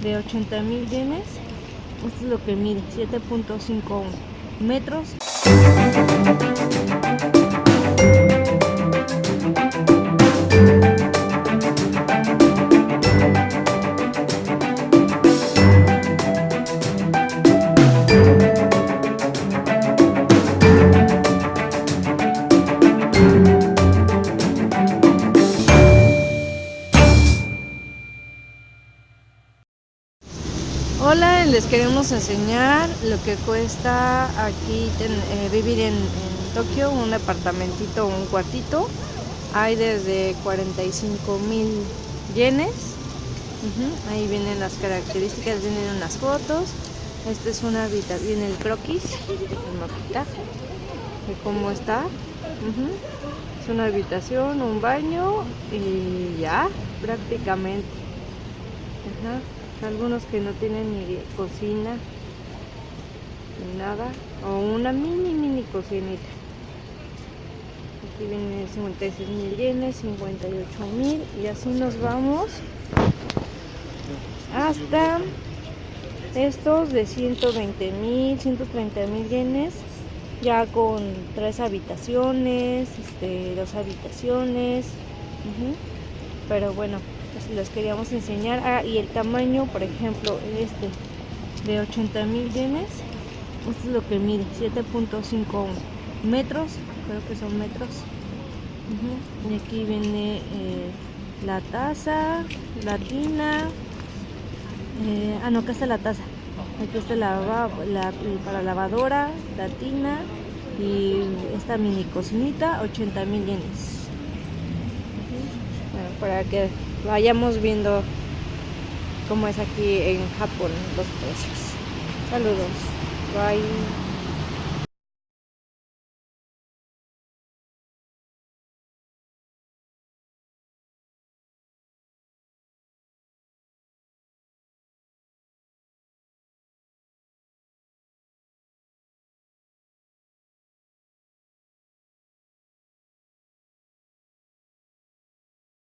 de 80 mil yenes. Esto es lo que mide, 7.51 metros. Hola, les queremos enseñar lo que cuesta aquí eh, vivir en, Tokio, un departamentito, un cuartito. Hay desde 45 mil yenes. Ahí vienen las características, vienen unas fotos. Esta es una habitación, viene el croquis, el mapita de cómo está. Es una habitación, un baño y ya, prácticamente. Algunos que no tienen ni cocina ni nada o una mini mini cocinita aquí viene 56 mil yenes 58 mil y así nos vamos hasta estos de 120 mil 130 mil yenes ya con tres habitaciones este, dos habitaciones. Pero bueno les queríamos enseñar. Ah, y el tamaño por ejemplo este de 80 mil yenes esto es lo que mide 7.5 metros creo que son metros. Y aquí viene eh, la taza la tina eh, ah no acá está la taza. Aquí está la, la, para lavadora la tina y esta mini cocinita 80 mil yenes para que vayamos viendo cómo es aquí en Japón los precios. Saludos. Bye.